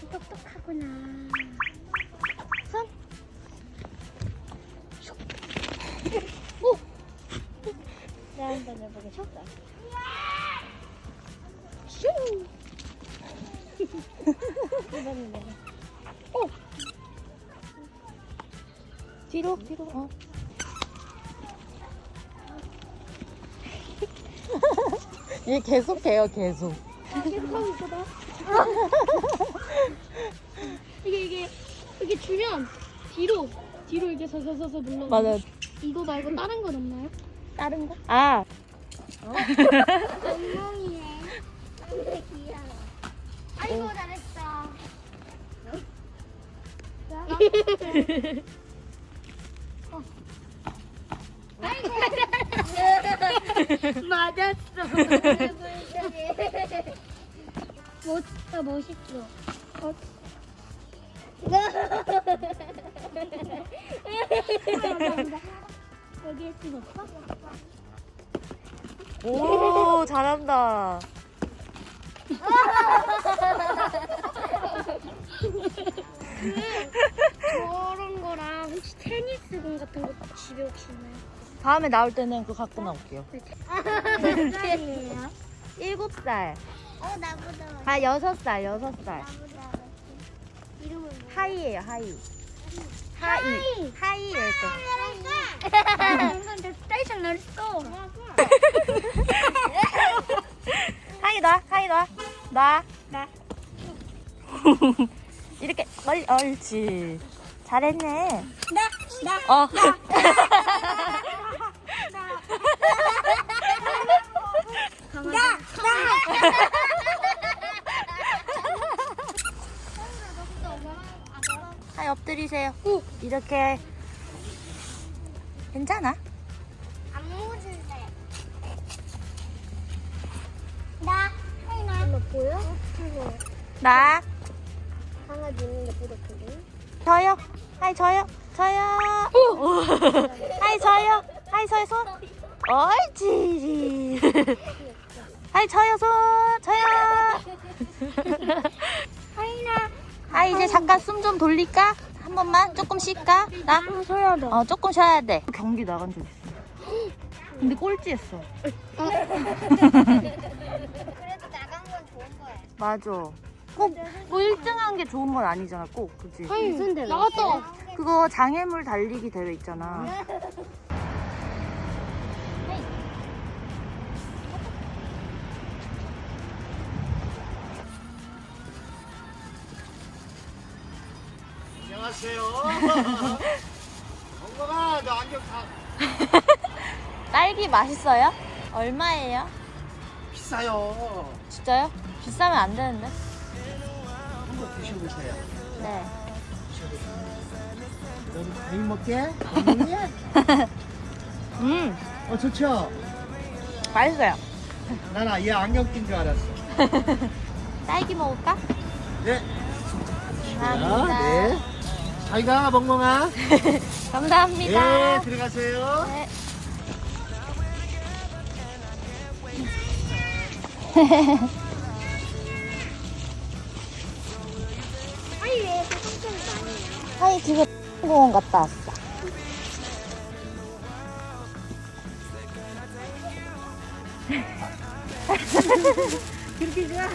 똑똑하구나. 손. 슉. 오. 내가 한번 해보겠습니다. 슈. 이번엔 내가. 오. 뒤로 뒤로. 어. 얘 계속해요 계속 계속 하고 있어 봐. 이게 주면 뒤로 뒤로 이렇게 서서서서 눌러. 맞아 이거 말고 다른 건 없나요? 다른 거? 아 엉망이네. 근데 귀여워. 아이고 잘했어. 어. 아이고. 맞았어. 멋있다 멋있어. 어. 여기 했으면 없어? 오 잘한다 저런 거랑 혹시 테니스 공 같은 거 집에 혹시 있나요? 다음에 나올 때는 그거 갖고 나올게요 몇 살이에요? 일곱 살 어 나보다 아 여섯 살 여섯 살 나보다. 이름은 뭐? 하이예요 하이 하이 하이 내 스테이션 냈어. 하이 놔 하이 놔 놔. 나. 이렇게 멀리 옳지 잘했네 나. 나. 어 나. 엎드리세요. 이렇게. 괜찮아? 안 묻을래. 나. 하이나. 이거 보여? 나. 강아지 있는데 뿌옇거든. 저요. 하이 저요. 저요. 하이 저요. 하이 저요. 손. 옳지. 하이 저요. 손. 저요 하이 이제 잠깐 숨 좀 돌릴까? 한 번만? 조금 쉴까? 나? 서야 돼. 어 조금 쉬어야 돼. 경기 나간 적 있어. 근데 꼴찌했어. 그래도 나간 건 좋은 거야. 맞아. 꼭뭐 1등한 게 좋은 건 아니잖아 꼭. 그치? 무슨 대회? 나갔다. 그거 장애물 달리기 대회 있잖아 안녕하세요. 엉망아, 너 안경 다 딸기 맛있어요? 얼마예요? 비싸요. 진짜요? 비싸면 안 되는데 한번 드셔보세요. 네 너도 과일 먹게? 먹니? 음, 어, 좋죠? 맛있어요. 난 아예 안경 낀 줄 알았어. 딸기 먹을까? 네. 감사합니다. 네. 잘 가, 멍멍아. 감사합니다. 네, 들어가세요. 네. 하이 왜 지금 공원 갔다 왔어. 그렇게 좋아?